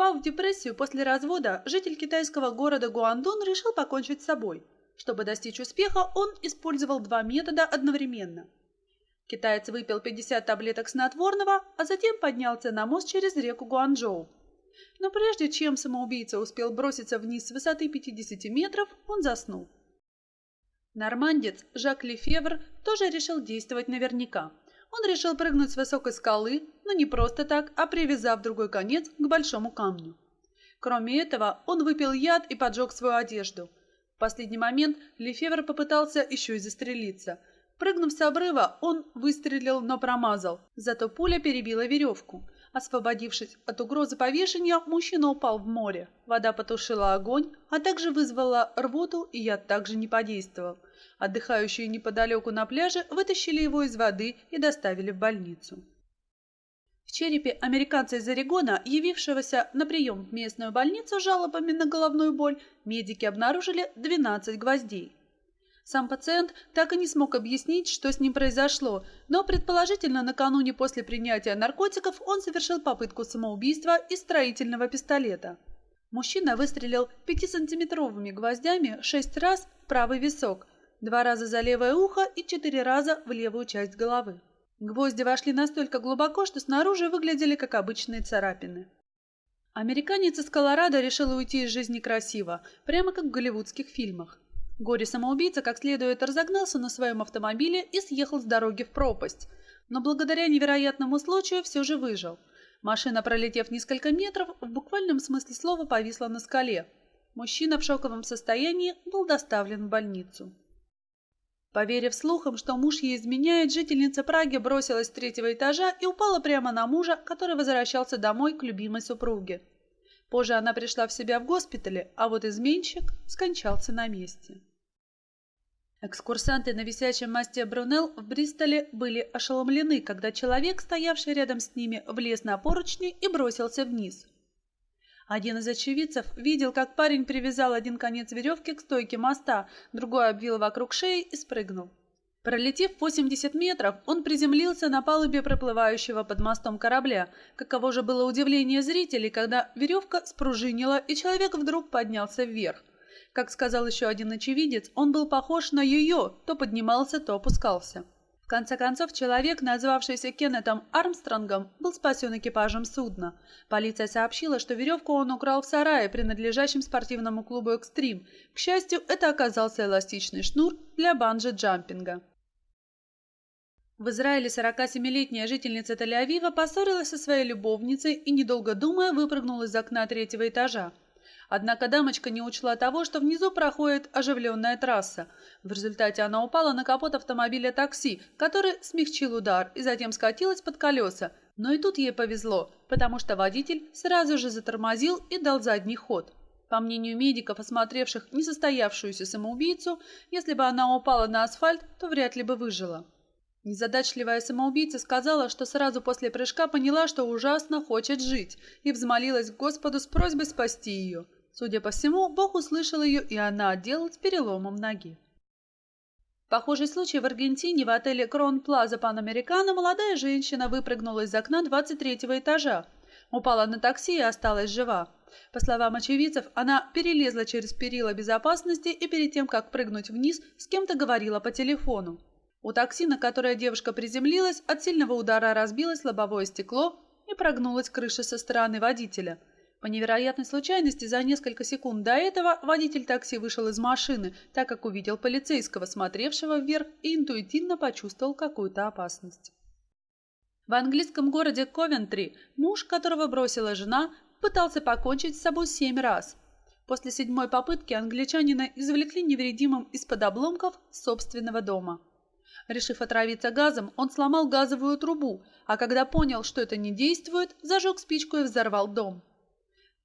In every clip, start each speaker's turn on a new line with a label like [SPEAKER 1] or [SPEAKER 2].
[SPEAKER 1] Впав в депрессию после развода, житель китайского города Гуандун решил покончить с собой. Чтобы достичь успеха, он использовал два метода одновременно. Китаец выпил 50 таблеток снотворного, а затем поднялся на мост через реку Гуанчжоу. Но прежде чем самоубийца успел броситься вниз с высоты 50 метров, он заснул. Нормандец Жак Лефевр тоже решил действовать наверняка. Он решил прыгнуть с высокой скалы, но не просто так, а привязав другой конец к большому камню. Кроме этого, он выпил яд и поджег свою одежду. В последний момент Лефевр попытался еще и застрелиться. Прыгнув с обрыва, он выстрелил, но промазал. Зато пуля перебила веревку. Освободившись от угрозы повешения, мужчина упал в море. Вода потушила огонь, а также вызвала рвоту, и яд также не подействовал. Отдыхающие неподалеку на пляже вытащили его из воды и доставили в больницу. В черепе американца из Орегона, явившегося на прием в местную больницу с жалобами на головную боль, медики обнаружили 12 гвоздей. Сам пациент так и не смог объяснить, что с ним произошло, но предположительно накануне после принятия наркотиков он совершил попытку самоубийства из строительного пистолета. Мужчина выстрелил 5-сантиметровыми гвоздями шесть раз в правый висок, два раза за левое ухо и четыре раза в левую часть головы. Гвозди вошли настолько глубоко, что снаружи выглядели как обычные царапины. Американец из Колорадо решил уйти из жизни красиво, прямо как в голливудских фильмах. Горе-самоубийца как следует разогнался на своем автомобиле и съехал с дороги в пропасть, но благодаря невероятному случаю все же выжил. Машина, пролетев несколько метров, в буквальном смысле слова повисла на скале. Мужчина в шоковом состоянии был доставлен в больницу. Поверив слухам, что муж ей изменяет, жительница Праги бросилась с третьего этажа и упала прямо на мужа, который возвращался домой к любимой супруге. Позже она пришла в себя в госпитале, а вот изменщик скончался на месте. Экскурсанты на висячем мосте Брунелл в Бристоле были ошеломлены, когда человек, стоявший рядом с ними, влез на поручни и бросился вниз. Один из очевидцев видел, как парень привязал один конец веревки к стойке моста, другой обвил вокруг шеи и спрыгнул. Пролетев 80 метров, он приземлился на палубе проплывающего под мостом корабля. Каково же было удивление зрителей, когда веревка спружинила, и человек вдруг поднялся вверх. Как сказал еще один очевидец, он был похож на ее, то поднимался, то опускался конце концов, человек, назвавшийся Кеннетом Армстронгом, был спасен экипажем судна. Полиция сообщила, что веревку он украл в сарае, принадлежащем спортивному клубу «Экстрим». К счастью, это оказался эластичный шнур для банджи-джампинга. В Израиле 47-летняя жительница Тель-Авива поссорилась со своей любовницей и, недолго думая, выпрыгнула из окна третьего этажа. Однако дамочка не учла того, что внизу проходит оживленная трасса. В результате она упала на капот автомобиля такси, который смягчил удар и затем скатилась под колеса. Но и тут ей повезло, потому что водитель сразу же затормозил и дал задний ход. По мнению медиков, осмотревших несостоявшуюся самоубийцу, если бы она упала на асфальт, то вряд ли бы выжила. Незадачливая самоубийца сказала, что сразу после прыжка поняла, что ужасно хочет жить, и взмолилась к Господу с просьбой спасти ее. Судя по всему, Бог услышал ее, и она отделалась переломом ноги. Похожий случай в Аргентине в отеле Крон Плаза Панамерикано молодая женщина выпрыгнула из окна 23-го этажа. Упала на такси и осталась жива. По словам очевидцев, она перелезла через перила безопасности и перед тем, как прыгнуть вниз, с кем-то говорила по телефону. У такси, на которое девушка приземлилась, от сильного удара разбилось лобовое стекло и прогнулась крыша со стороны водителя – по невероятной случайности, за несколько секунд до этого водитель такси вышел из машины, так как увидел полицейского, смотревшего вверх, и интуитивно почувствовал какую-то опасность. В английском городе Ковентри муж, которого бросила жена, пытался покончить с собой семь раз. После седьмой попытки англичанина извлекли невредимым из-под обломков собственного дома. Решив отравиться газом, он сломал газовую трубу, а когда понял, что это не действует, зажег спичку и взорвал дом.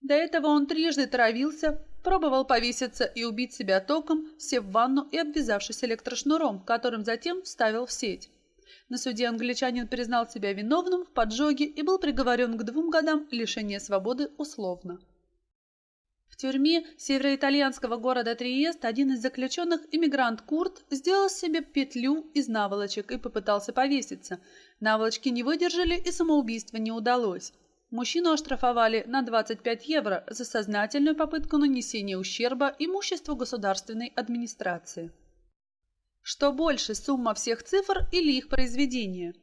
[SPEAKER 1] До этого он трижды травился, пробовал повеситься и убить себя током, сев в ванну и обвязавшись электрошнуром, которым затем вставил в сеть. На суде англичанин признал себя виновным в поджоге и был приговорен к двум годам лишения свободы условно. В тюрьме североитальянского города Триест один из заключенных, иммигрант Курт, сделал себе петлю из наволочек и попытался повеситься. Наволочки не выдержали и самоубийство не удалось. Мужчину оштрафовали на 25 евро за сознательную попытку нанесения ущерба имуществу государственной администрации. Что больше, сумма всех цифр или их произведение?